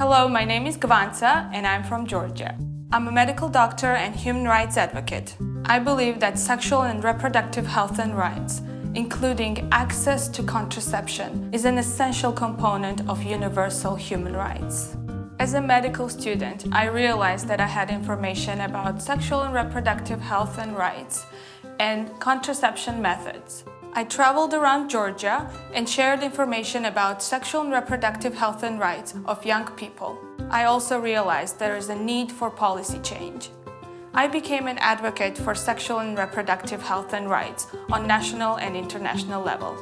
Hello, my name is Gvansa and I'm from Georgia. I'm a medical doctor and human rights advocate. I believe that sexual and reproductive health and rights, including access to contraception, is an essential component of universal human rights. As a medical student, I realized that I had information about sexual and reproductive health and rights and contraception methods. I traveled around Georgia and shared information about sexual and reproductive health and rights of young people. I also realized there is a need for policy change. I became an advocate for sexual and reproductive health and rights on national and international level.